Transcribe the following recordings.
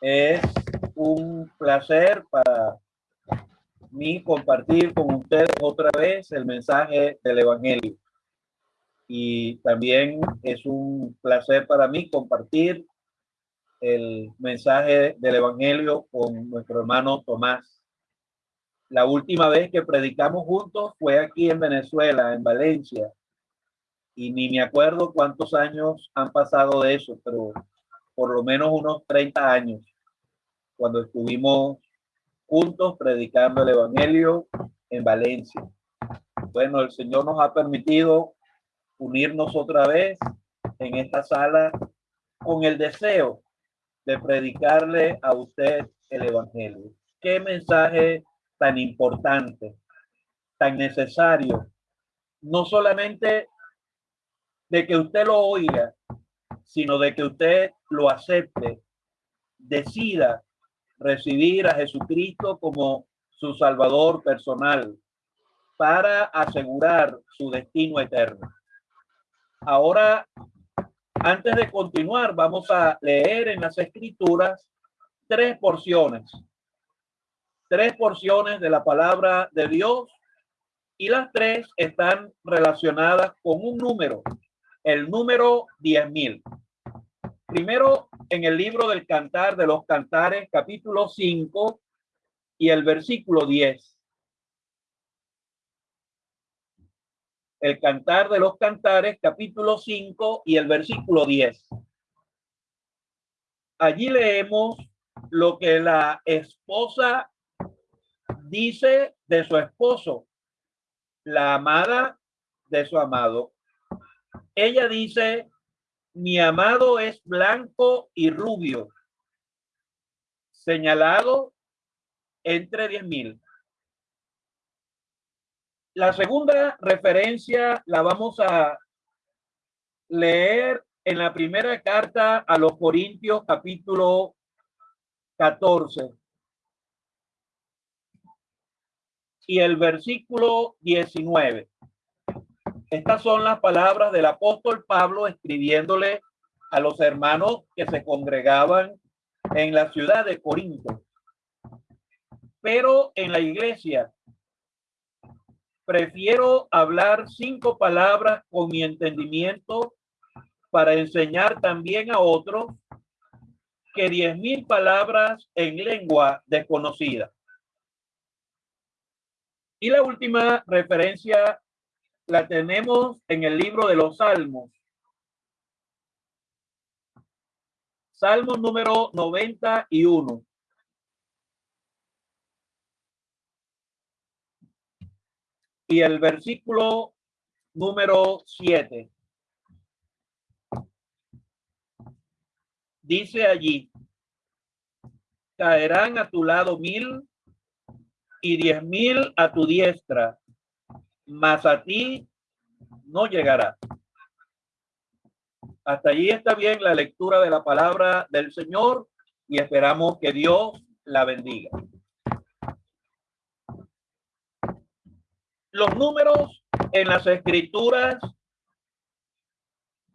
Es un placer para mí compartir con ustedes otra vez el mensaje del Evangelio. Y también es un placer para mí compartir el mensaje del Evangelio con nuestro hermano Tomás. La última vez que predicamos juntos fue aquí en Venezuela, en Valencia. Y ni me acuerdo cuántos años han pasado de eso, pero por lo menos unos 30 años, cuando estuvimos juntos predicando el Evangelio en Valencia. Bueno, el Señor nos ha permitido unirnos otra vez en esta sala con el deseo de predicarle a usted el Evangelio. Qué mensaje tan importante, tan necesario, no solamente de que usted lo oiga, sino de que usted lo acepte, decida recibir a Jesucristo como su Salvador personal para asegurar su destino eterno. Ahora, antes de continuar, vamos a leer en las Escrituras tres porciones, tres porciones de la palabra de Dios y las tres están relacionadas con un número, el número diez mil. Primero, en el libro del Cantar de los Cantares, capítulo 5 y el versículo 10. El Cantar de los Cantares, capítulo 5 y el versículo 10. Allí leemos lo que la esposa dice de su esposo, la amada de su amado. Ella dice, mi amado es blanco y rubio, señalado entre diez mil. La segunda referencia la vamos a leer en la primera carta a los Corintios capítulo 14 y el versículo 19. Estas son las palabras del apóstol Pablo escribiéndole a los hermanos que se congregaban en la ciudad de Corinto. Pero en la iglesia prefiero hablar cinco palabras con mi entendimiento para enseñar también a otros que diez mil palabras en lengua desconocida. Y la última referencia la tenemos en el libro de los Salmos. Salmo número 91. Y el versículo número 7. Dice allí, caerán a tu lado mil y diez mil a tu diestra, mas a ti no llegará. Hasta allí está bien la lectura de la palabra del Señor y esperamos que Dios la bendiga. Los números en las escrituras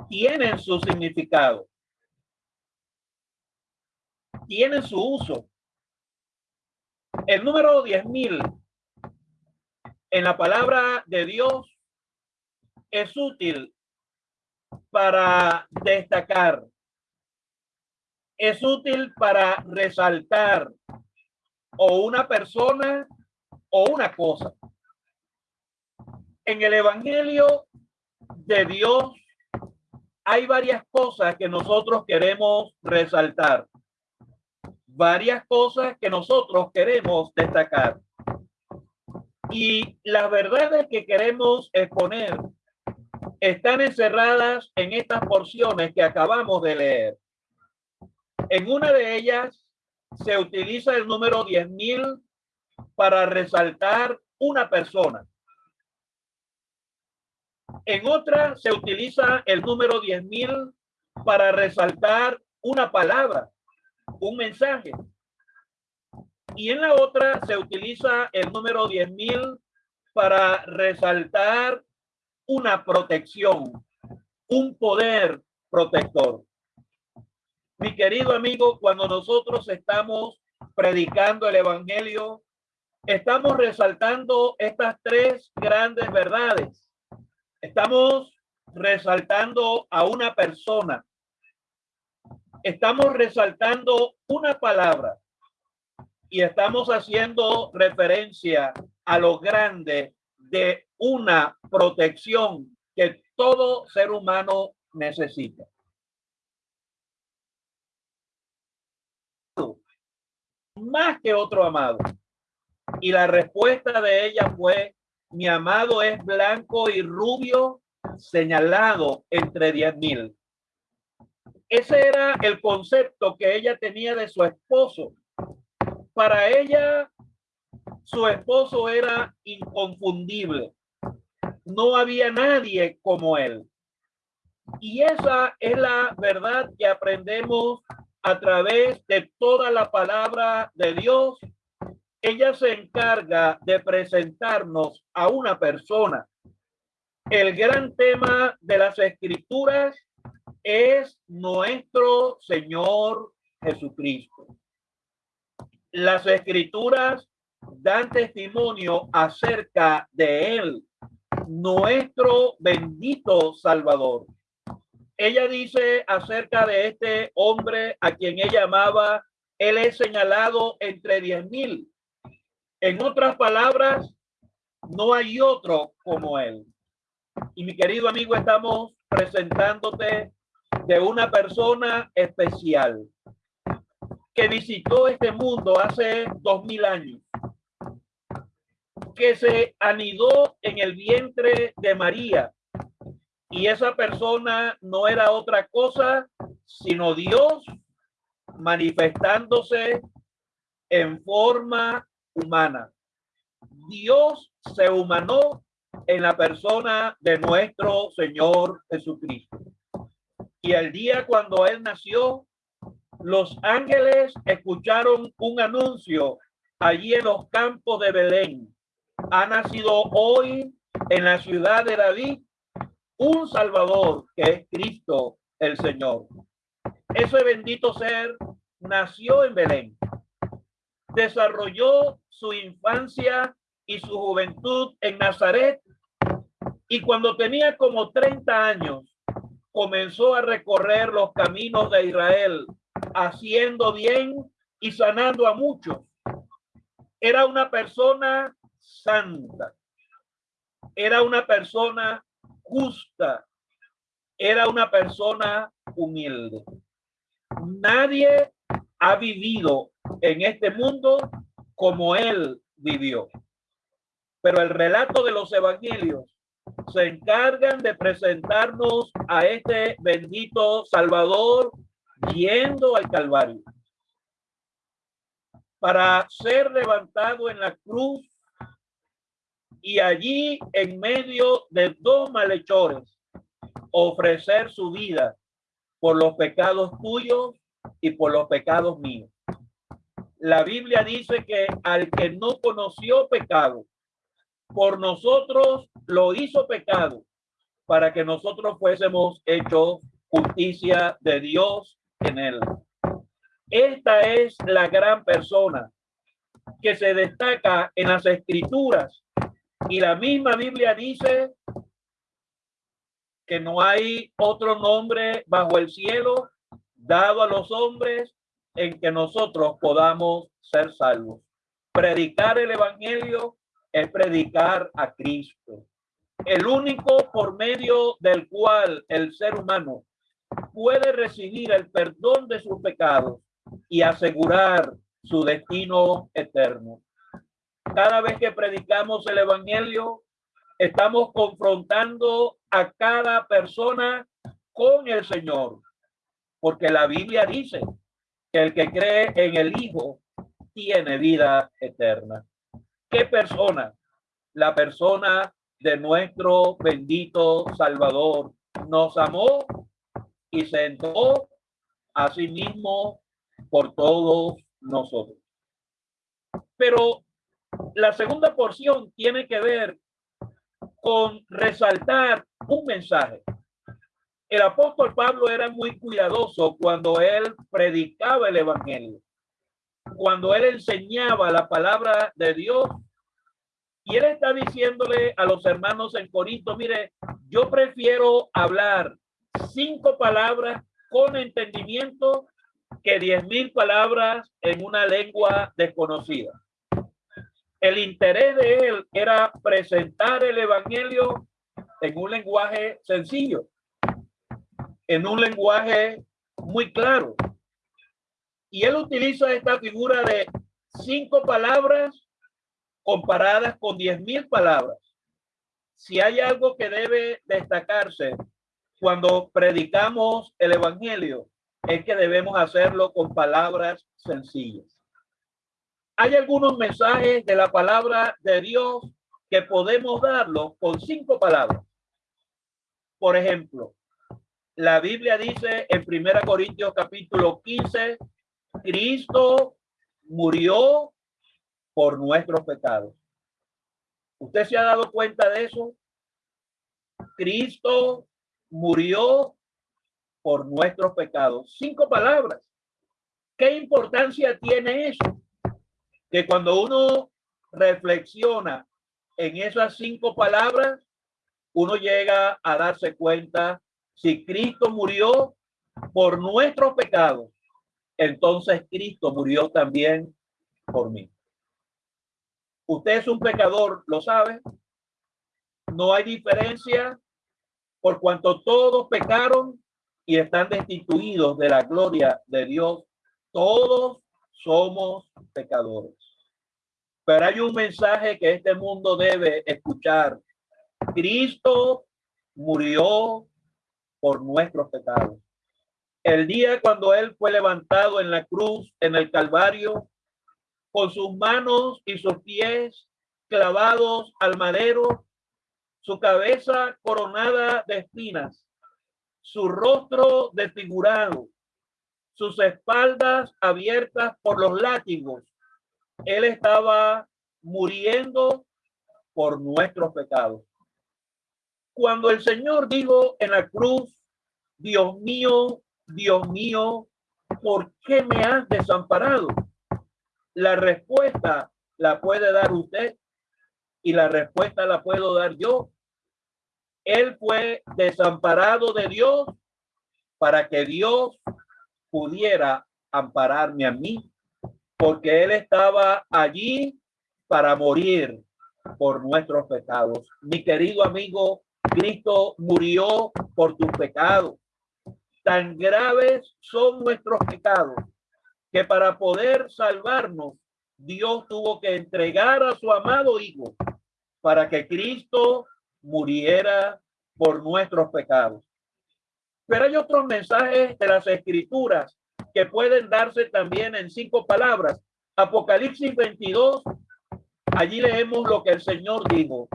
tienen su significado, tienen su uso. El número diez mil en la palabra de Dios es útil para destacar, es útil para resaltar o una persona o una cosa. En el Evangelio de Dios hay varias cosas que nosotros queremos resaltar, varias cosas que nosotros queremos destacar. Y las verdades que queremos exponer están encerradas en estas porciones que acabamos de leer. En una de ellas se utiliza el número 10.000 para resaltar una persona. En otra se utiliza el número 10.000 para resaltar una palabra, un mensaje y en la otra se utiliza el número 10.000 para resaltar una protección, un poder protector. Mi querido amigo, cuando nosotros estamos predicando el Evangelio, estamos resaltando estas tres grandes verdades. Estamos resaltando a una persona. Estamos resaltando una palabra y estamos haciendo referencia a lo grande de una protección que todo ser humano necesita. Más que otro amado. Y la respuesta de ella fue, mi amado es blanco y rubio, señalado entre diez mil. Ese era el concepto que ella tenía de su esposo. Para ella, su esposo era inconfundible. No había nadie como él. Y esa es la verdad que aprendemos a través de toda la palabra de Dios ella se encarga de presentarnos a una persona. El gran tema de las escrituras es nuestro Señor Jesucristo. Las escrituras dan testimonio acerca de Él, nuestro bendito Salvador. Ella dice acerca de este hombre a quien ella amaba, Él es señalado entre diez mil en otras palabras, no hay otro como él. Y mi querido amigo, estamos presentándote de una persona especial que visitó este mundo hace dos mil años, que se anidó en el vientre de María. Y esa persona no era otra cosa sino Dios manifestándose en forma humana. Dios se humanó en la persona de nuestro Señor Jesucristo. Y el día cuando Él nació, los ángeles escucharon un anuncio allí en los campos de Belén. Ha nacido hoy en la ciudad de David un Salvador que es Cristo el Señor. Ese bendito ser nació en Belén desarrolló su infancia y su juventud en Nazaret y cuando tenía como 30 años comenzó a recorrer los caminos de Israel haciendo bien y sanando a muchos. Era una persona santa, era una persona justa, era una persona humilde. Nadie ha vivido en este mundo como él vivió. Pero el relato de los evangelios se encargan de presentarnos a este bendito Salvador yendo al Calvario para ser levantado en la cruz y allí en medio de dos malhechores ofrecer su vida por los pecados tuyos y por los pecados míos. La Biblia dice que al que no conoció pecado, por nosotros lo hizo pecado para que nosotros fuésemos hechos justicia de Dios en él. Esta es la gran persona que se destaca en las escrituras y la misma Biblia dice que no hay otro nombre bajo el cielo dado a los hombres en que nosotros podamos ser salvos. Predicar el Evangelio es predicar a Cristo, el único por medio del cual el ser humano puede recibir el perdón de sus pecados y asegurar su destino eterno. Cada vez que predicamos el Evangelio, estamos confrontando a cada persona con el Señor, porque la Biblia dice el que cree en el Hijo tiene vida eterna. ¿Qué persona? La persona de nuestro bendito Salvador nos amó y se entregó a sí mismo por todos nosotros. Pero la segunda porción tiene que ver con resaltar un mensaje. El apóstol Pablo era muy cuidadoso cuando él predicaba el evangelio, cuando él enseñaba la palabra de Dios. Y él está diciéndole a los hermanos en Corinto, mire, yo prefiero hablar cinco palabras con entendimiento que diez mil palabras en una lengua desconocida. El interés de él era presentar el evangelio en un lenguaje sencillo, en un lenguaje muy claro. Y él utiliza esta figura de cinco palabras comparadas con diez mil palabras. Si hay algo que debe destacarse cuando predicamos el evangelio, es que debemos hacerlo con palabras sencillas. Hay algunos mensajes de la palabra de Dios que podemos darlo con cinco palabras. Por ejemplo, la Biblia dice en Primera Corintios capítulo 15, Cristo murió por nuestros pecados. ¿Usted se ha dado cuenta de eso? Cristo murió por nuestros pecados. Cinco palabras. ¿Qué importancia tiene eso? Que cuando uno reflexiona en esas cinco palabras, uno llega a darse cuenta si Cristo murió por nuestros pecados, entonces Cristo murió también por mí. Usted es un pecador, ¿lo sabe? No hay diferencia por cuanto todos pecaron y están destituidos de la gloria de Dios. Todos somos pecadores. Pero hay un mensaje que este mundo debe escuchar. Cristo murió por nuestros pecados. El día cuando él fue levantado en la cruz, en el Calvario, con sus manos y sus pies clavados al madero, su cabeza coronada de espinas, su rostro desfigurado, sus espaldas abiertas por los látigos. Él estaba muriendo por nuestros pecados. Cuando el Señor dijo en la cruz, Dios mío, Dios mío, ¿por qué me has desamparado? La respuesta la puede dar usted y la respuesta la puedo dar yo él fue desamparado de Dios para que Dios pudiera ampararme a mí, porque Él estaba allí para morir por nuestros pecados. Mi querido amigo, Cristo murió por tus pecados. Tan graves son nuestros pecados que para poder salvarnos, Dios tuvo que entregar a su amado Hijo para que Cristo muriera por nuestros pecados. Pero hay otros mensajes de las escrituras que pueden darse también en cinco palabras. Apocalipsis 22, allí leemos lo que el Señor dijo.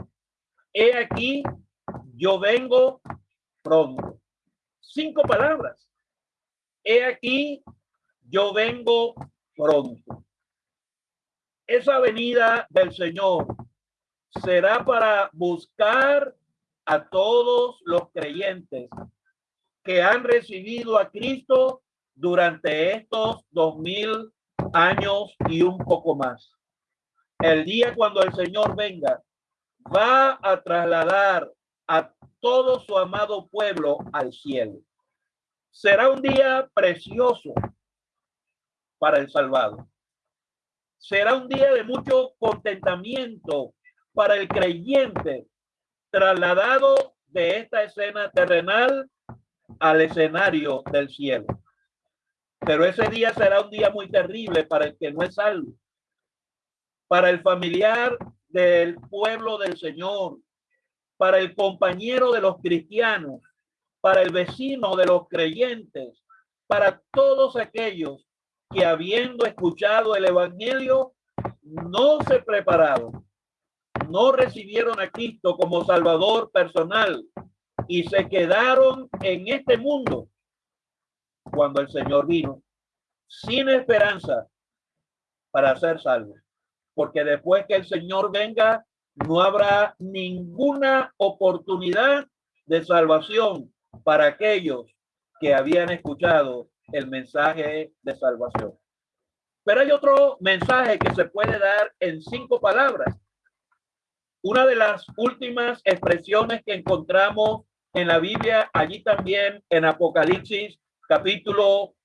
He aquí, yo vengo pronto. Cinco palabras. He aquí, yo vengo pronto. Esa venida del Señor será para buscar a todos los creyentes que han recibido a Cristo durante estos dos mil años y un poco más. El día cuando el Señor venga, va a trasladar a todo su amado pueblo al cielo. Será un día precioso para el salvado. Será un día de mucho contentamiento para el creyente trasladado de esta escena terrenal al escenario del cielo. Pero ese día será un día muy terrible para el que no es salvo, para el familiar del pueblo del Señor, para el compañero de los cristianos, para el vecino de los creyentes, para todos aquellos que habiendo escuchado el evangelio no se prepararon no recibieron a Cristo como Salvador personal y se quedaron en este mundo cuando el Señor vino sin esperanza para ser salvos. Porque después que el Señor venga, no habrá ninguna oportunidad de salvación para aquellos que habían escuchado el mensaje de salvación. Pero hay otro mensaje que se puede dar en cinco palabras. Una de las últimas expresiones que encontramos en la Biblia, allí también en Apocalipsis capítulo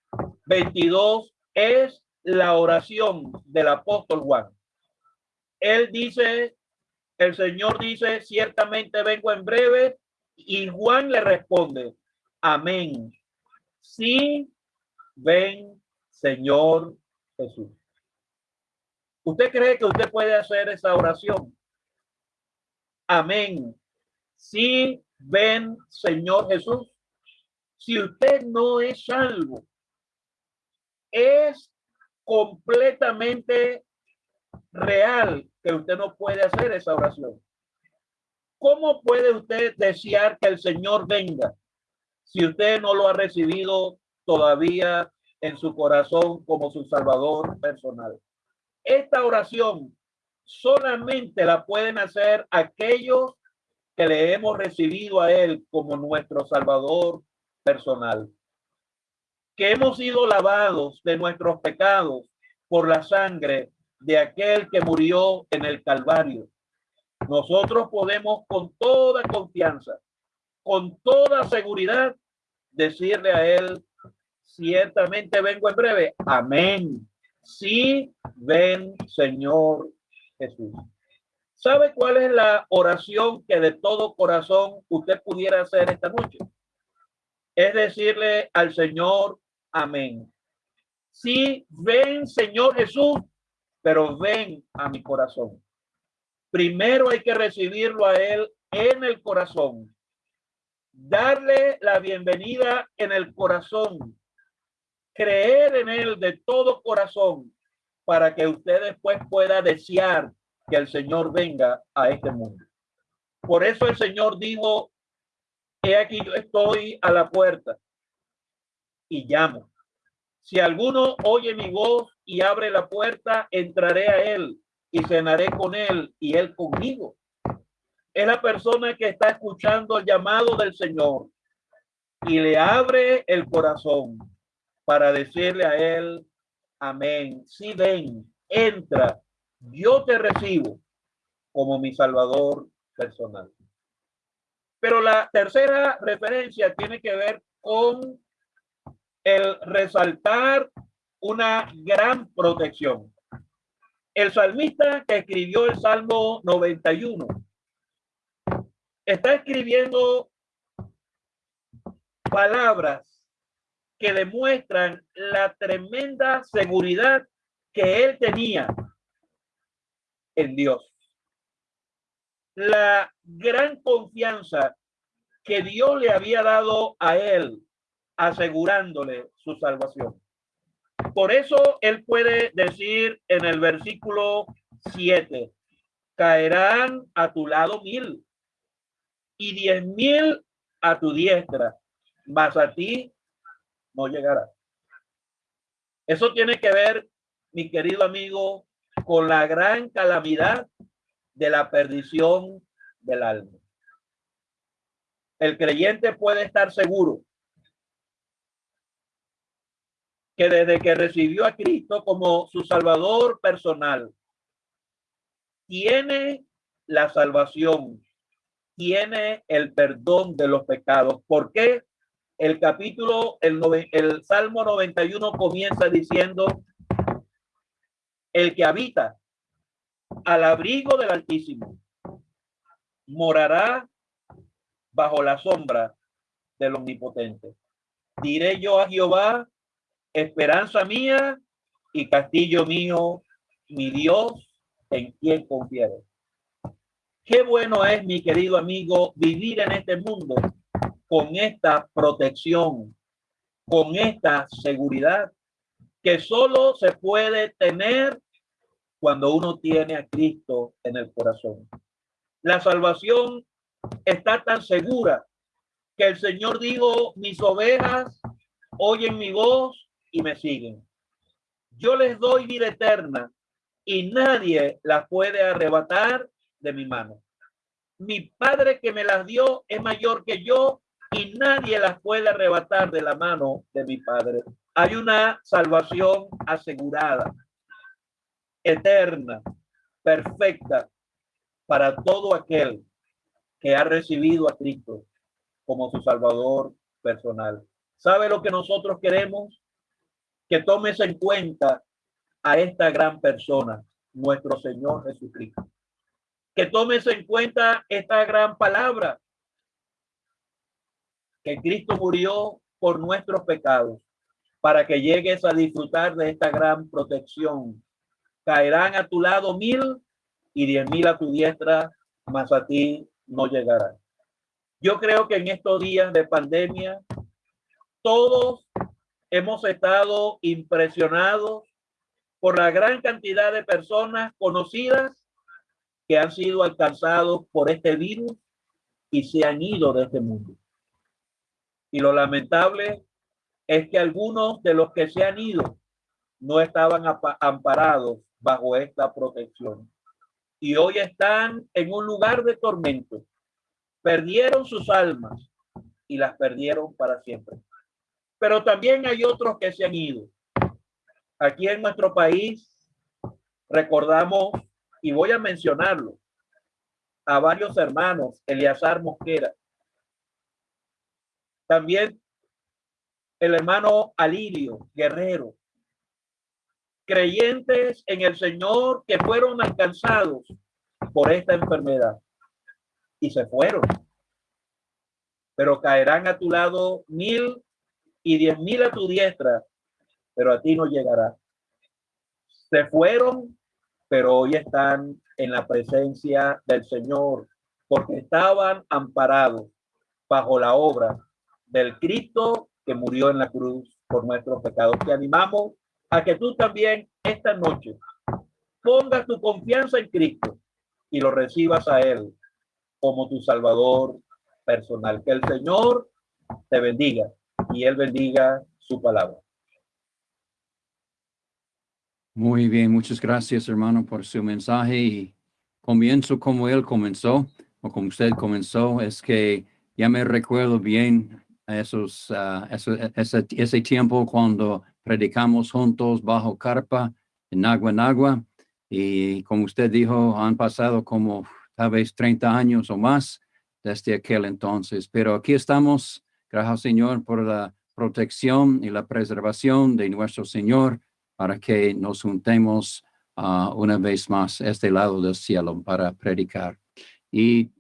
22, es la oración del apóstol Juan. Él dice, el Señor dice, ciertamente vengo en breve, y Juan le responde, amén. Sí, ven, Señor Jesús. ¿Usted cree que usted puede hacer esa oración? Amén. Sí, ven, Señor Jesús. Si usted no es salvo, es completamente real que usted no puede hacer esa oración. ¿Cómo puede usted desear que el Señor venga si usted no lo ha recibido todavía en su corazón como su Salvador personal? Esta oración solamente la pueden hacer aquellos que le hemos recibido a Él como nuestro Salvador personal. Que hemos sido lavados de nuestros pecados por la sangre de aquel que murió en el Calvario. Nosotros podemos con toda confianza, con toda seguridad, decirle a Él, ciertamente vengo en breve. Amén. Sí, ven, Señor Jesús. ¿Sabe cuál es la oración que de todo corazón usted pudiera hacer esta noche? Es decirle al Señor, amén. Sí, ven, Señor Jesús, pero ven a mi corazón. Primero hay que recibirlo a Él en el corazón. Darle la bienvenida en el corazón. Creer en Él de todo corazón para que usted después pueda desear que el Señor venga a este mundo. Por eso el Señor dijo, he aquí yo estoy a la puerta y llamo. Si alguno oye mi voz y abre la puerta, entraré a él y cenaré con él y él conmigo. Es la persona que está escuchando el llamado del Señor y le abre el corazón para decirle a él, amén. Si ven, entra yo te recibo como mi Salvador personal. Pero la tercera referencia tiene que ver con el resaltar una gran protección. El salmista que escribió el Salmo 91 está escribiendo palabras que demuestran la tremenda seguridad que él tenía en Dios. La gran confianza que Dios le había dado a él, asegurándole su salvación. Por eso él puede decir en el versículo 7, caerán a tu lado mil y diez mil a tu diestra, mas a ti no llegará. Eso tiene que ver, mi querido amigo, con la gran calamidad de la perdición del alma. El creyente puede estar seguro que desde que recibió a Cristo como su Salvador personal, tiene la salvación, tiene el perdón de los pecados. ¿Por qué? El capítulo, el, el Salmo 91 comienza diciendo, el que habita al abrigo del Altísimo morará bajo la sombra del Omnipotente. Diré yo a Jehová, esperanza mía y castillo mío, mi Dios, en quien confiere. Qué bueno es, mi querido amigo, vivir en este mundo con esta protección, con esta seguridad que solo se puede tener cuando uno tiene a Cristo en el corazón. La salvación está tan segura que el Señor dijo, mis ovejas oyen mi voz y me siguen. Yo les doy vida eterna y nadie las puede arrebatar de mi mano. Mi Padre que me las dio es mayor que yo y nadie las puede arrebatar de la mano de mi Padre. Hay una salvación asegurada, eterna, perfecta para todo aquel que ha recibido a Cristo como su Salvador personal. ¿Sabe lo que nosotros queremos? Que tomes en cuenta a esta gran persona, nuestro Señor Jesucristo. Que tomes en cuenta esta gran palabra, que Cristo murió por nuestros pecados, para que llegues a disfrutar de esta gran protección. Caerán a tu lado mil y diez mil a tu diestra, mas a ti no llegarán. Yo creo que en estos días de pandemia, todos hemos estado impresionados por la gran cantidad de personas conocidas que han sido alcanzados por este virus y se han ido de este mundo. Y lo lamentable es que algunos de los que se han ido no estaban amparados bajo esta protección. Y hoy están en un lugar de tormento. Perdieron sus almas y las perdieron para siempre. Pero también hay otros que se han ido Aquí en nuestro país recordamos, y voy a mencionarlo, a varios hermanos, Eleazar Mosquera. También el hermano Alirio Guerrero. Creyentes en el Señor que fueron alcanzados por esta enfermedad y se fueron. Pero caerán a tu lado mil y diez mil a tu diestra pero a ti no llegará. Se fueron, pero hoy están en la presencia del Señor, porque estaban amparados bajo la obra del Cristo que murió en la cruz por nuestros pecados. Te animamos a que tú también esta noche pongas tu confianza en Cristo y lo recibas a Él como tu Salvador personal. Que el Señor te bendiga y Él bendiga su palabra. Muy bien, muchas gracias hermano por su mensaje y comienzo como él comenzó o como usted comenzó, es que ya me recuerdo bien esos, uh, ese, ese, tiempo cuando predicamos juntos bajo carpa en agua en agua y como usted dijo, han pasado como tal vez 30 años o más desde aquel entonces, pero aquí estamos, gracias Señor por la protección y la preservación de nuestro Señor para que nos juntemos uh, una vez más a este lado del cielo para predicar. Y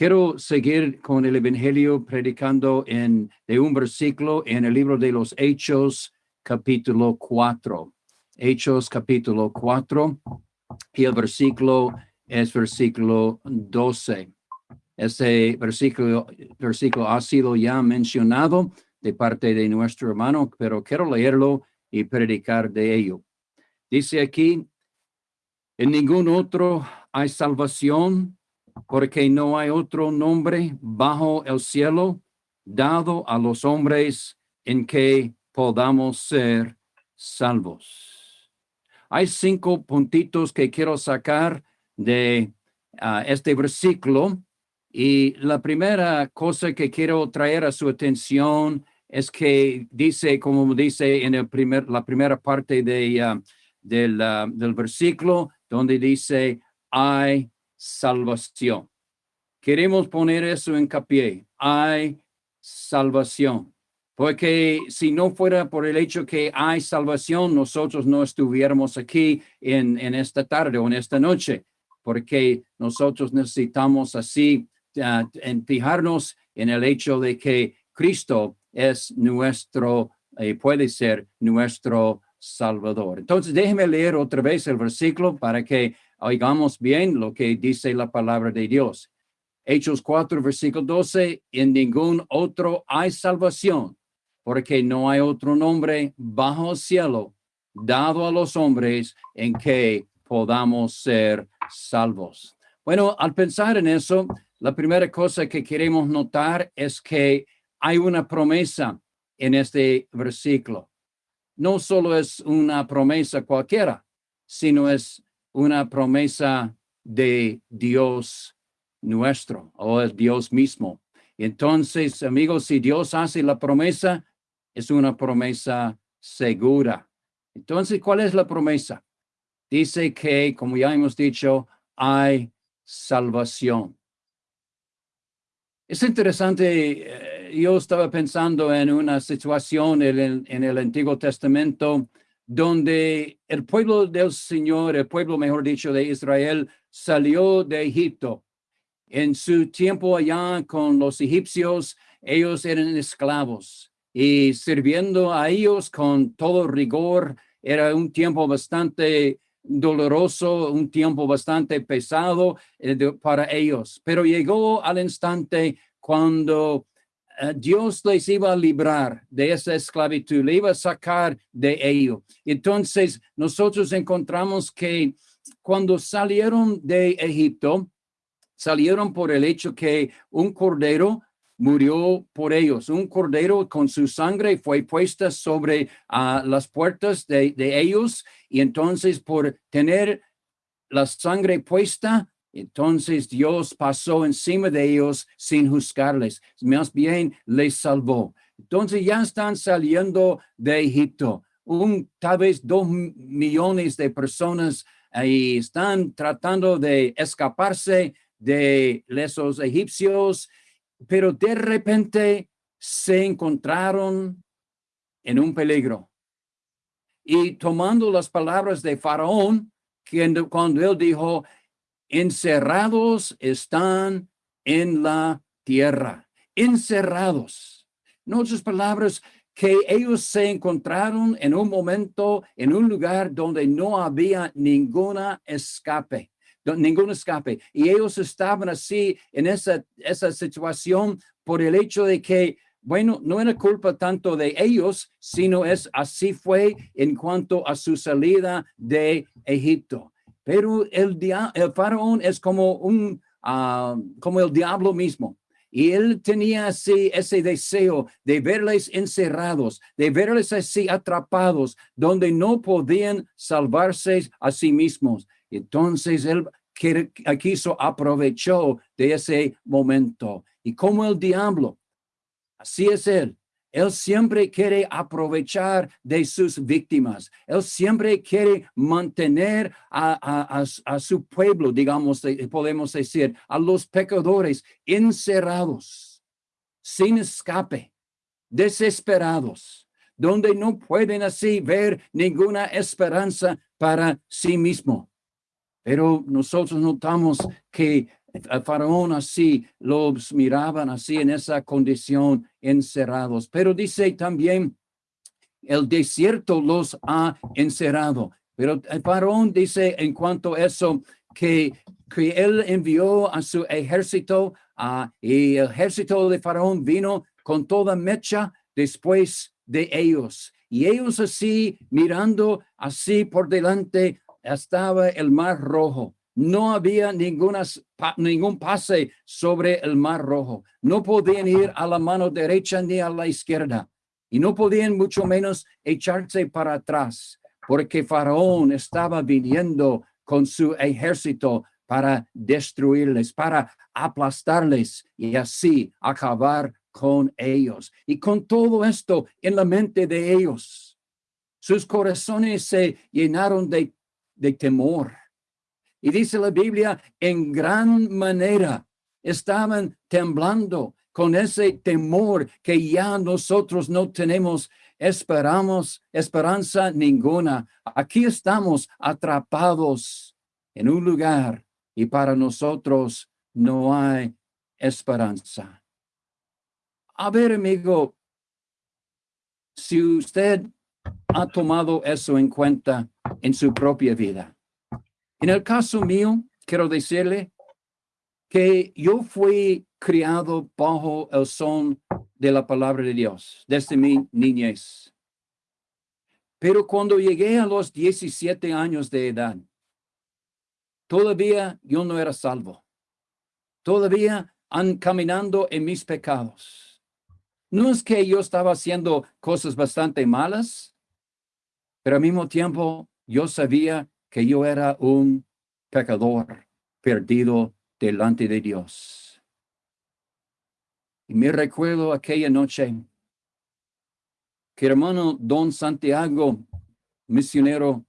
quiero seguir con el Evangelio predicando en, de un versículo en el libro de los Hechos, capítulo 4. Hechos, capítulo 4, y el versículo es versículo 12. Este versículo, versículo ha sido ya mencionado de parte de nuestro hermano, pero quiero leerlo y predicar de ello. Dice aquí, en ningún otro hay salvación, porque no hay otro nombre bajo el cielo dado a los hombres en que podamos ser salvos. Hay cinco puntitos que quiero sacar de ah, este versículo y la primera cosa que quiero traer a su atención es que dice, como dice en el primer, la primera parte de, uh, del, uh, del versículo, donde dice, hay salvación. Queremos poner eso en capié, hay salvación. Porque si no fuera por el hecho que hay salvación, nosotros no estuviéramos aquí en, en esta tarde o en esta noche, porque nosotros necesitamos así uh, en fijarnos en el hecho de que Cristo es nuestro, eh, puede ser nuestro Salvador. Entonces, déjeme leer otra vez el versículo para que oigamos bien lo que dice la palabra de Dios. Hechos 4, versículo 12, en ningún otro hay salvación, porque no hay otro nombre bajo el cielo dado a los hombres en que podamos ser salvos. Bueno, al pensar en eso, la primera cosa que queremos notar es que hay una promesa en este versículo. No solo es una promesa cualquiera, sino es una promesa de Dios nuestro o es Dios mismo. Entonces, amigos, si Dios hace la promesa, es una promesa segura. Entonces, ¿cuál es la promesa? Dice que, como ya hemos dicho, hay salvación. Es interesante, eh, yo estaba pensando en una situación en el, en el Antiguo Testamento donde el pueblo del Señor, el pueblo, mejor dicho, de Israel, salió de Egipto. En su tiempo allá con los egipcios, ellos eran esclavos y sirviendo a ellos con todo rigor. Era un tiempo bastante doloroso, un tiempo bastante pesado eh, para ellos. Pero llegó al instante cuando Dios les iba a librar de esa esclavitud, le iba a sacar de ello. Entonces, nosotros encontramos que cuando salieron de Egipto, salieron por el hecho que un cordero murió por ellos. Un cordero con su sangre fue puesta sobre uh, las puertas de, de, ellos y entonces por tener la sangre puesta, entonces Dios pasó encima de ellos sin juzgarles. Más bien les salvó. Entonces ya están saliendo de Egipto. Un, tal vez dos millones de personas ahí están tratando de escaparse de esos egipcios pero de repente se encontraron en un peligro. Y tomando las palabras de Faraón, cuando él dijo, encerrados están en la tierra, encerrados. En otras palabras, que ellos se encontraron en un momento, en un lugar donde no había ninguna escape ningún escape. Y ellos estaban así en esa, esa situación por el hecho de que, bueno, no era culpa tanto de ellos, sino es así fue en cuanto a su salida de Egipto. Pero el, el faraón es como un, ah, como el diablo mismo. Y él tenía así ese deseo de verles encerrados, de verles así atrapados, donde no podían salvarse a sí mismos. Entonces él quiso aprovechó de ese momento. Y como el diablo, así es él. Él siempre quiere aprovechar de sus víctimas. Él siempre quiere mantener a, a, su pueblo, digamos, podemos decir, a los pecadores encerrados, sin escape, desesperados, donde no pueden así ver ninguna esperanza para sí mismo. Pero nosotros notamos que el faraón así los miraban así en esa condición encerrados. Pero dice también, el desierto los ha encerrado. Pero el faraón dice en cuanto a eso, que, que él envió a su ejército y el ejército de faraón vino con toda mecha después de ellos. Y ellos así mirando así por delante estaba el mar rojo. No había ninguna, ningún pase sobre el mar rojo. No podían ir a la mano derecha ni a la izquierda. Y no podían mucho menos echarse para atrás, porque Faraón estaba viniendo con su ejército para destruirles, para aplastarles y así acabar con ellos. Y con todo esto en la mente de ellos, sus corazones se llenaron de de temor. Y dice la Biblia, en gran manera estaban temblando con ese temor que ya nosotros no tenemos esperamos esperanza ninguna. Aquí estamos atrapados en un lugar y para nosotros no hay esperanza. A ver, amigo, si usted ha tomado eso en cuenta en su propia vida. En el caso mío, quiero decirle que yo fui criado bajo el son de la palabra de Dios desde mi niñez. Pero cuando llegué a los 17 años de edad, todavía yo no era salvo. Todavía han caminando en mis pecados. No es que yo estaba haciendo cosas bastante malas, pero al mismo tiempo yo sabía que yo era un pecador perdido delante de Dios. Y me recuerdo aquella noche que hermano Don Santiago, misionero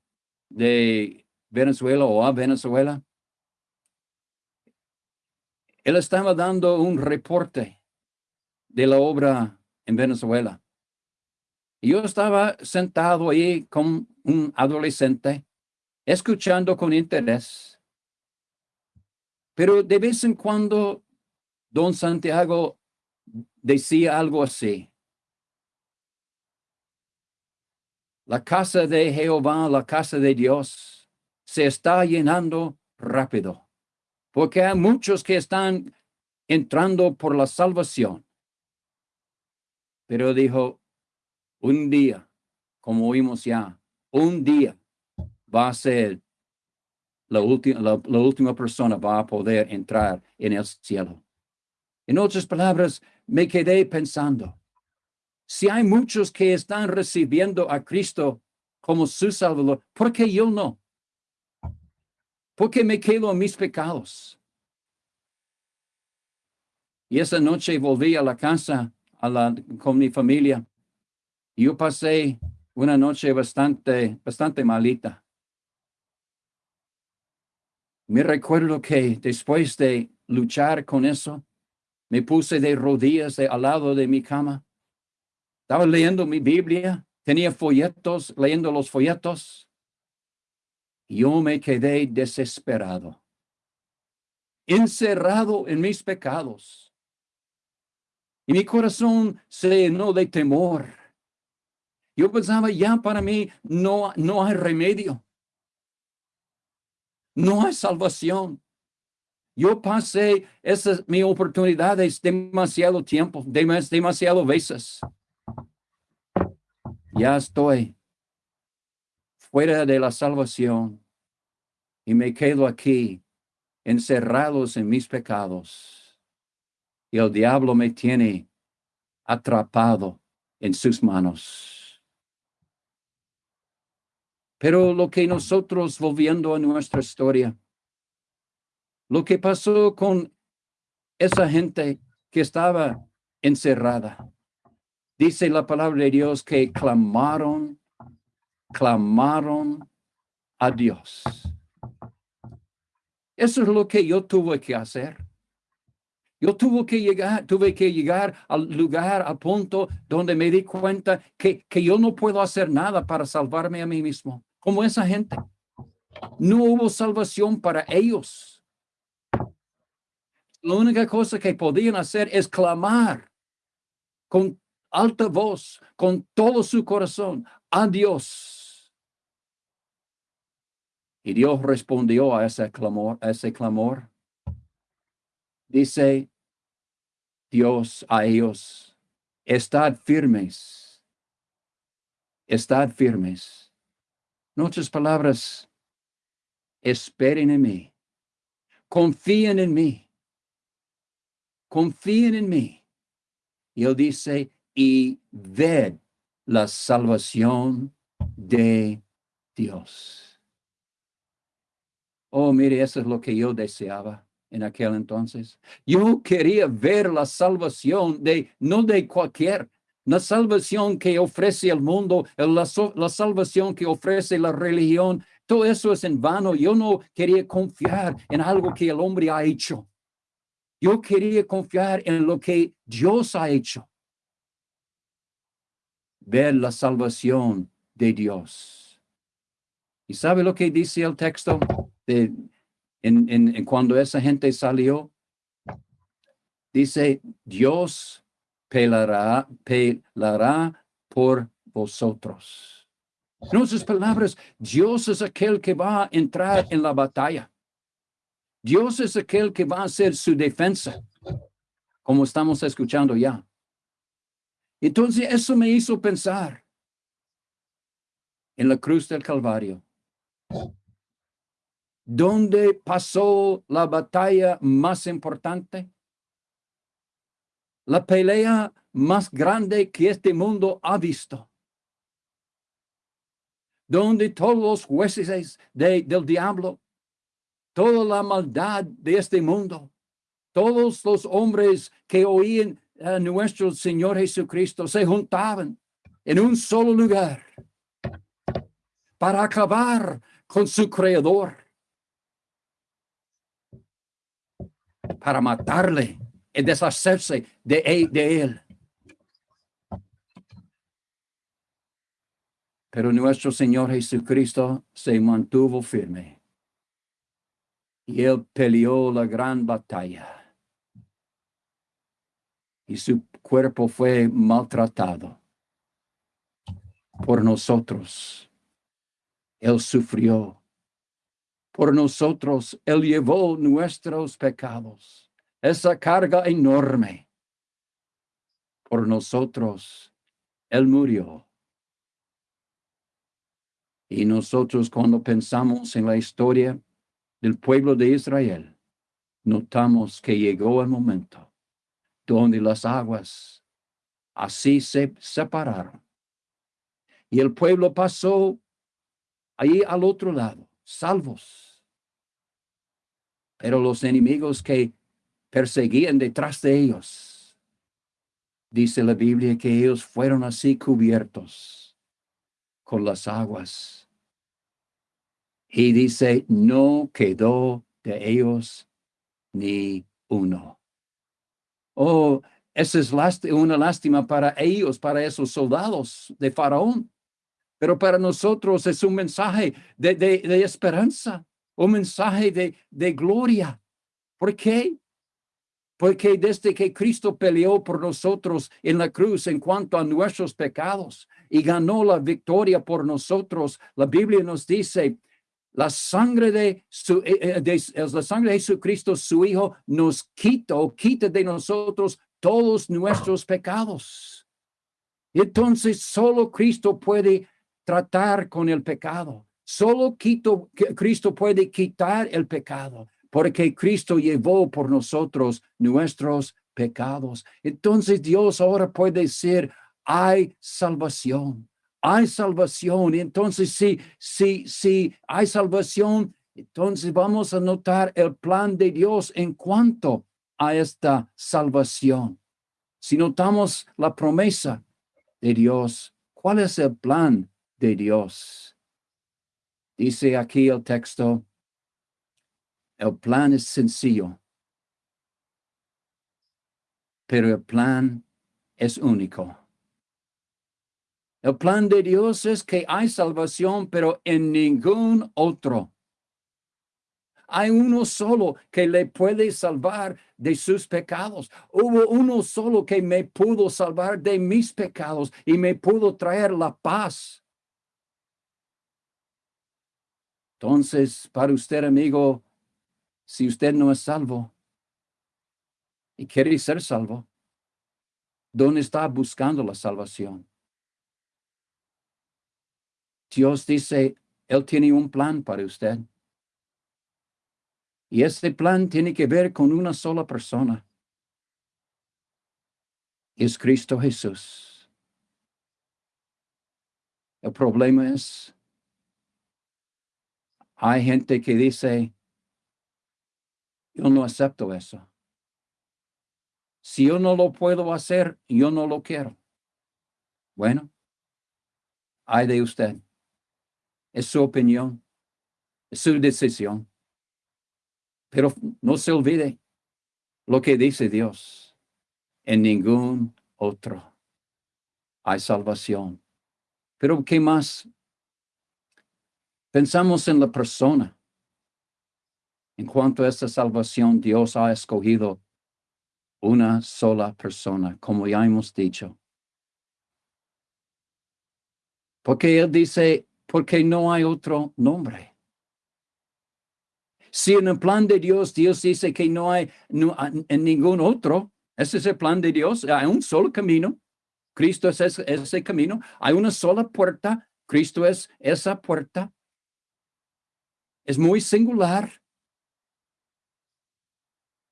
de Venezuela o a Venezuela, él estaba dando un reporte de la obra en Venezuela. Yo estaba sentado ahí con un adolescente, escuchando con interés. Pero de vez en cuando, don Santiago decía algo así. La casa de Jehová, la casa de Dios, se está llenando rápido, porque hay muchos que están entrando por la salvación. Pero dijo, un día, como oímos ya, un día va a ser la última, la, la última persona va a poder entrar en el cielo. En otras palabras, me quedé pensando, si hay muchos que están recibiendo a Cristo como su Salvador, ¿por qué yo no? ¿Por qué me quedo en mis pecados? Y esa noche volví a la casa a la, con mi familia. Yo pasé una noche bastante, bastante malita. Me recuerdo que después de luchar con eso, me puse de rodillas al lado de mi cama estaba leyendo mi Biblia, tenía folletos, leyendo los folletos. Yo me quedé desesperado, encerrado en mis pecados. Y mi corazón se llenó de temor. Yo pensaba, ya para mí no, no hay remedio. No hay salvación. Yo pasé esa mi oportunidades demasiado tiempo, demasiado veces ya estoy fuera de la salvación y me quedo aquí encerrados en mis pecados. Y el diablo me tiene atrapado en sus manos. Pero lo que nosotros, volviendo a nuestra historia, lo que pasó con esa gente que estaba encerrada, Dice la palabra de Dios que clamaron, clamaron a Dios. Eso es lo que yo tuve que hacer. Yo tuve que llegar, tuve que llegar al lugar, al punto donde me di cuenta que, que yo no puedo hacer nada para salvarme a mí mismo, como esa gente. No hubo salvación para ellos. La única cosa que podían hacer es clamar con alta voz, con todo su corazón, a Dios. Y Dios respondió a ese clamor, a ese clamor. Dice Dios a ellos, estad firmes, estad firmes. En palabras, esperen en mí, confíen en mí, confíen en mí. Y él dice, y ved la salvación de Dios. Oh, mire, eso es lo que yo deseaba en aquel entonces. Yo quería ver la salvación de, no de cualquier, la salvación que ofrece el mundo, la, la salvación que ofrece la religión, todo eso es en vano. Yo no quería confiar en algo que el hombre ha hecho. Yo quería confiar en lo que Dios ha hecho ver la salvación de Dios. ¿Y sabe lo que dice el texto de, en, en, cuando esa gente salió? Dice, Dios pelará, pelará por vosotros. En palabras, Dios es aquel que va a entrar en la batalla. Dios es aquel que va a hacer su defensa, como estamos escuchando ya. Entonces eso me hizo pensar en la cruz del Calvario, donde pasó la batalla más importante, la pelea más grande que este mundo ha visto, donde todos los jueces del diablo, toda la maldad de este mundo, todos los hombres que oían eh, nuestro Señor Jesucristo se juntaban en un solo lugar para acabar con su creador, para matarle y deshacerse de, e, de él. Pero nuestro Señor Jesucristo se mantuvo firme y él peleó la gran batalla y su cuerpo fue maltratado por nosotros. Él sufrió por nosotros. Él llevó nuestros pecados. Esa carga enorme por nosotros. Él murió. Y nosotros cuando pensamos en la historia del pueblo de Israel, notamos que llegó el momento donde las aguas así se separaron. Y el pueblo pasó ahí al otro lado, salvos. Pero los enemigos que perseguían detrás de ellos, dice la Biblia que ellos fueron así cubiertos con las aguas. Y dice, no quedó de ellos ni uno. Oh, esa es una lástima para ellos, para esos soldados de Faraón pero para nosotros es un mensaje de, de, esperanza, un mensaje de, de gloria. ¿Por qué? Porque desde que Cristo peleó por nosotros en la cruz en cuanto a nuestros pecados y ganó la victoria por nosotros, la Biblia nos dice, la sangre de, su, eh, eh, la sangre de Jesucristo, su Hijo, nos quita o quita de nosotros todos nuestros pecados. Entonces solo Cristo puede tratar con el pecado. Solo Cristo puede quitar el pecado, porque Cristo llevó por nosotros nuestros pecados. Entonces Dios ahora puede decir, hay salvación, hay salvación. Entonces, si, si, si hay salvación, entonces vamos a notar el plan de Dios en cuanto a esta salvación. Si notamos la promesa de Dios, ¿cuál es el plan de Dios. Dice aquí el texto, el plan es sencillo, pero el plan es único. El plan de Dios es que hay salvación, pero en ningún otro. Hay uno solo que le puede salvar de sus pecados. Hubo uno solo que me pudo salvar de mis pecados y me pudo traer la paz Entonces, para usted, amigo, si usted no es salvo y quiere ser salvo, ¿dónde está buscando la salvación? Dios dice, Él tiene un plan para usted. Y ese plan tiene que ver con una sola persona. Es Cristo Jesús. El problema es hay gente que dice, yo no acepto eso. Si yo no lo puedo hacer, yo no lo quiero. Bueno, hay de usted. Es su opinión, su decisión. Pero no se olvide lo que dice Dios. En ningún otro hay salvación. Pero ¿qué más Pensamos en la persona. En cuanto a esta salvación, Dios ha escogido una sola persona, como ya hemos dicho. Porque Él dice, porque no hay otro nombre. Si en el plan de Dios, Dios dice que no hay en ningún otro, ese es el plan de Dios, hay un solo camino. Cristo es ese, ese camino. Hay una sola puerta. Cristo es esa puerta es muy singular,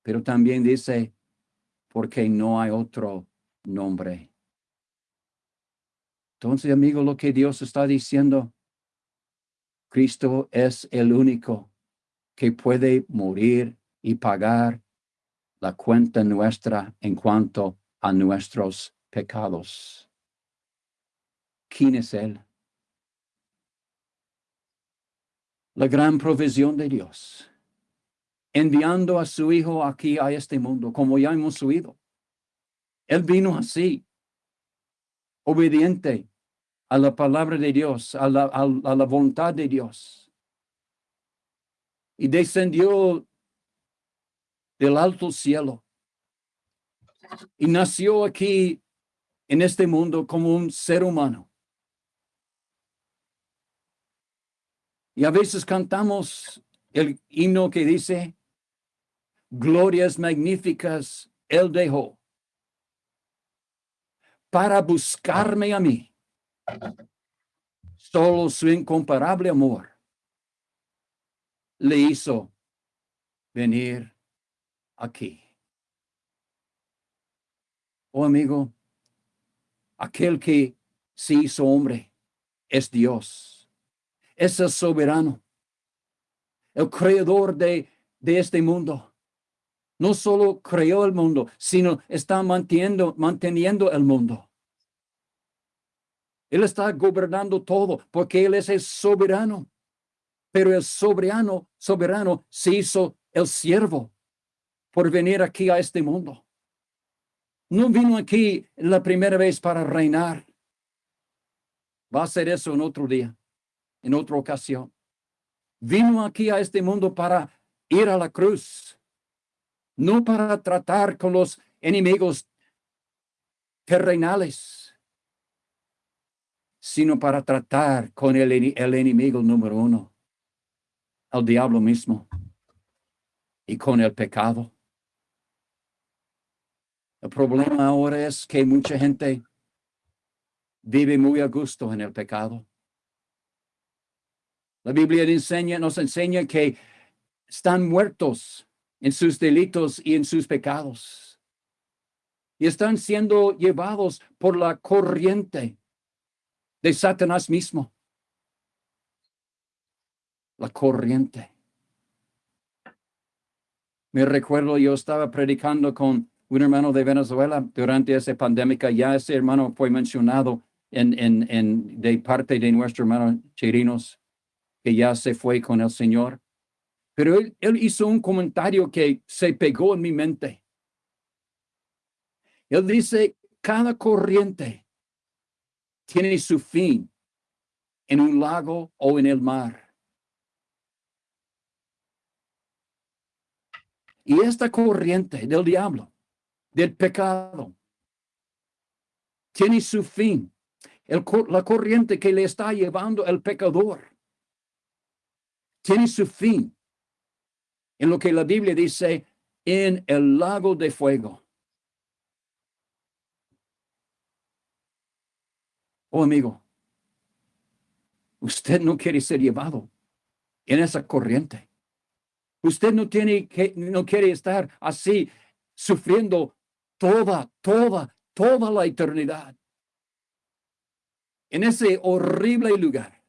pero también dice, porque no hay otro nombre. Entonces, amigo, lo que Dios está diciendo, Cristo es el único que puede morir y pagar la cuenta nuestra en cuanto a nuestros pecados. ¿Quién es Él? La gran provisión de Dios, enviando a su Hijo aquí a este mundo, como ya hemos oído. Él vino así, obediente a la palabra de Dios, a la, a, la voluntad de Dios. Y descendió del alto cielo y nació aquí en este mundo como un ser humano. Y a veces cantamos el himno que dice, glorias magníficas él dejó para buscarme a mí. Solo su incomparable amor le hizo venir aquí. Oh amigo, aquel que se hizo hombre es Dios, es el soberano, el creador de, de este mundo. No solo creó el mundo, sino está manteniendo, manteniendo el mundo. Él está gobernando todo porque Él es el soberano. Pero el soberano, soberano se hizo el siervo por venir aquí a este mundo. No vino aquí la primera vez para reinar. Va a ser eso en otro día, en otra ocasión. Vino aquí a este mundo para ir a la cruz, no para tratar con los enemigos terrenales, sino para tratar con el, enemigo número uno, el diablo mismo, y con el pecado. El problema ahora es que mucha gente vive muy a gusto en el pecado. La Biblia enseña, nos enseña que están muertos en sus delitos y en sus pecados. Y están siendo llevados por la corriente de Satanás mismo. La corriente. Me recuerdo, yo estaba predicando con un hermano de Venezuela durante esa pandemia. Ya ese hermano fue mencionado en, en, en, de parte de nuestro hermano Chirinos, que ya se fue con el Señor. Pero él, hizo un comentario que se pegó en mi mente. Él dice, cada corriente tiene su fin en un lago o en el mar. Y esta corriente del diablo del pecado. Tiene su fin. El, la corriente que le está llevando el pecador. Tiene su fin. En lo que la Biblia dice, en el lago de fuego. Oh amigo, usted no quiere ser llevado en esa corriente. Usted no tiene que, no quiere estar así sufriendo toda, toda, toda la eternidad. En ese horrible lugar.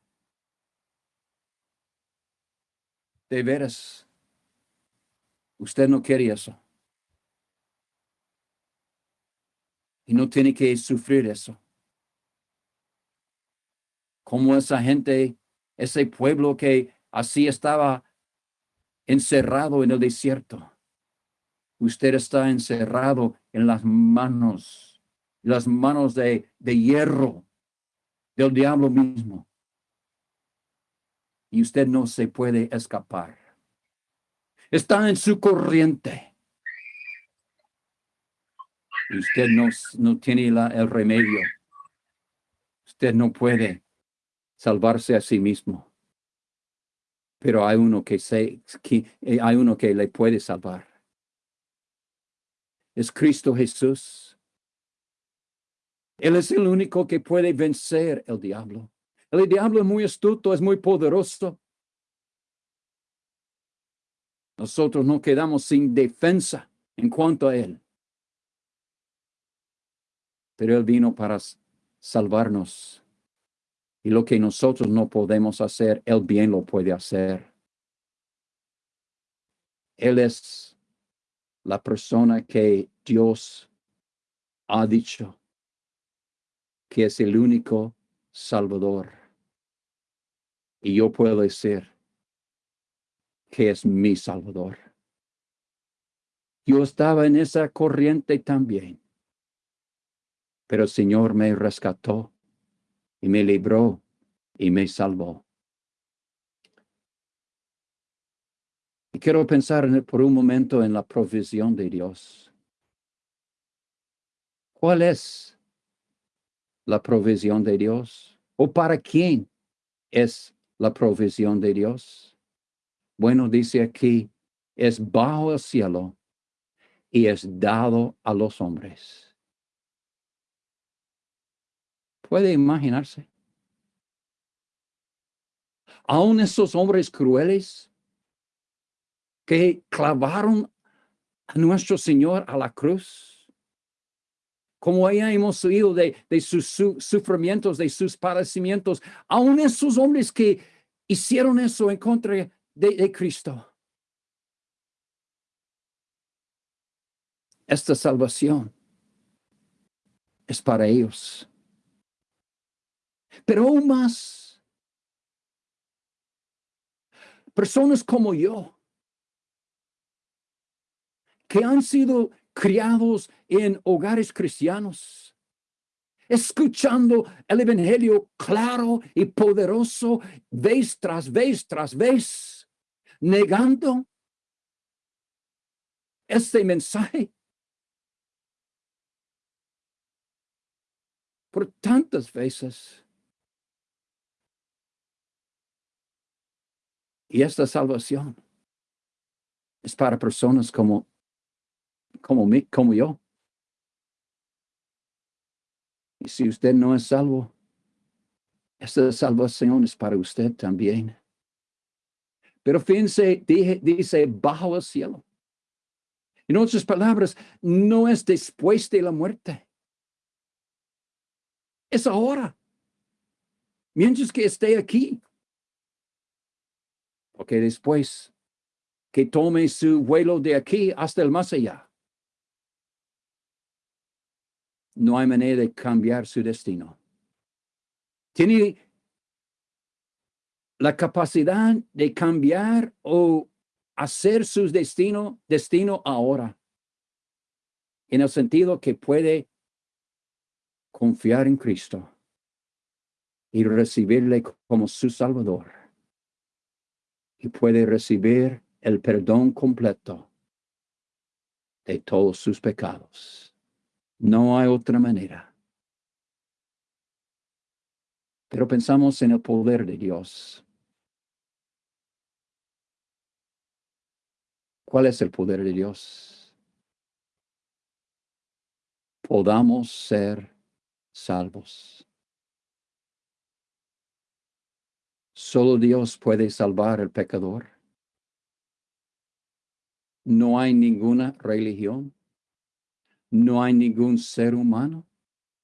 De veras, usted no quiere eso. Y no tiene que sufrir eso. Como esa gente, ese pueblo que así estaba encerrado en el desierto usted está encerrado en las manos, las manos de, de hierro del diablo mismo. Y usted no se puede escapar. Está en su corriente. Y usted no, no tiene la, el remedio. Usted no puede salvarse a sí mismo. Pero hay uno que, se, que hay uno que le puede salvar es Cristo Jesús. Él es el único que puede vencer el diablo. El diablo es muy astuto, es muy poderoso. Nosotros no quedamos sin defensa en cuanto a él. Pero él vino para salvarnos. Y lo que nosotros no podemos hacer, él bien lo puede hacer. Él es la persona que Dios ha dicho que es el único Salvador. Y yo puedo decir que es mi Salvador. Yo estaba en esa corriente también, pero el Señor me rescató y me libró y me salvó. Y quiero pensar por un momento en la provisión de Dios. ¿Cuál es la provisión de Dios? ¿O para quién es la provisión de Dios? Bueno, dice aquí, es bajo el cielo y es dado a los hombres. ¿Puede imaginarse? Aún esos hombres crueles que clavaron a nuestro Señor a la cruz, como ya hemos oído de, sus sufrimientos, de sus padecimientos, aún esos hombres que hicieron eso en contra de, Cristo. Esta salvación es para ellos. Pero aún más, personas como yo, que han sido criados en hogares cristianos, escuchando el Evangelio claro y poderoso vez tras vez tras vez, negando este mensaje. Por tantas veces. Y esta salvación es para personas como como, mí, como yo. Y si usted no es salvo, esta salvación es para usted también. Pero fíjense, dice bajo el cielo. En otras palabras, no es después de la muerte. Es ahora. Mientras que esté aquí. Porque después que tome su vuelo de aquí hasta el más allá. no hay manera de cambiar su destino. Tiene la capacidad de cambiar o hacer su destino, destino ahora. En el sentido que puede confiar en Cristo y recibirle como su Salvador. Y puede recibir el perdón completo de todos sus pecados. No hay otra manera. Pero pensamos en el poder de Dios. ¿Cuál es el poder de Dios? Podamos ser salvos. Solo Dios puede salvar al pecador. No hay ninguna religión no hay ningún ser humano.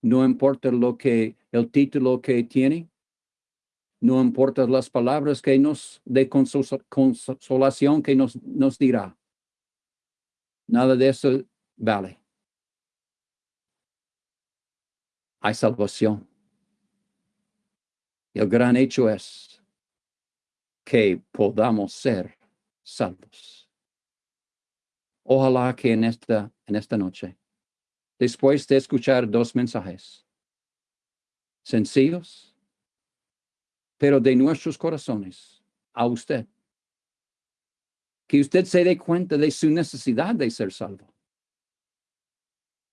No importa lo que, el título que tiene. No importa las palabras que nos de consolación que nos, nos dirá. Nada de eso vale. Hay salvación. El gran hecho es que podamos ser salvos. Ojalá que en esta, en esta noche después de escuchar dos mensajes sencillos, pero de nuestros corazones a usted. Que usted se dé cuenta de su necesidad de ser salvo.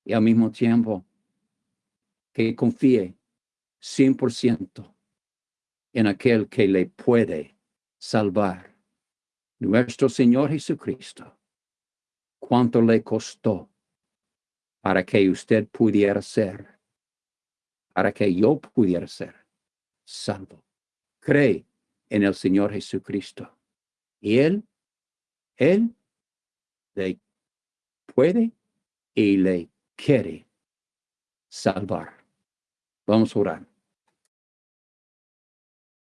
Y al mismo tiempo, que confíe 100% en aquel que le puede salvar. Nuestro Señor Jesucristo. ¿Cuánto le costó para que usted pudiera ser, para que yo pudiera ser salvo. Cree en el Señor Jesucristo. Y Él, Él le puede y le quiere salvar. Vamos a orar.